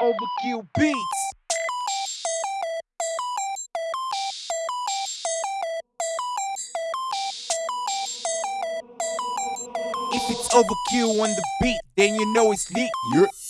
overkill beats. If it's overkill on the beat, then you know it's lit. Yeah.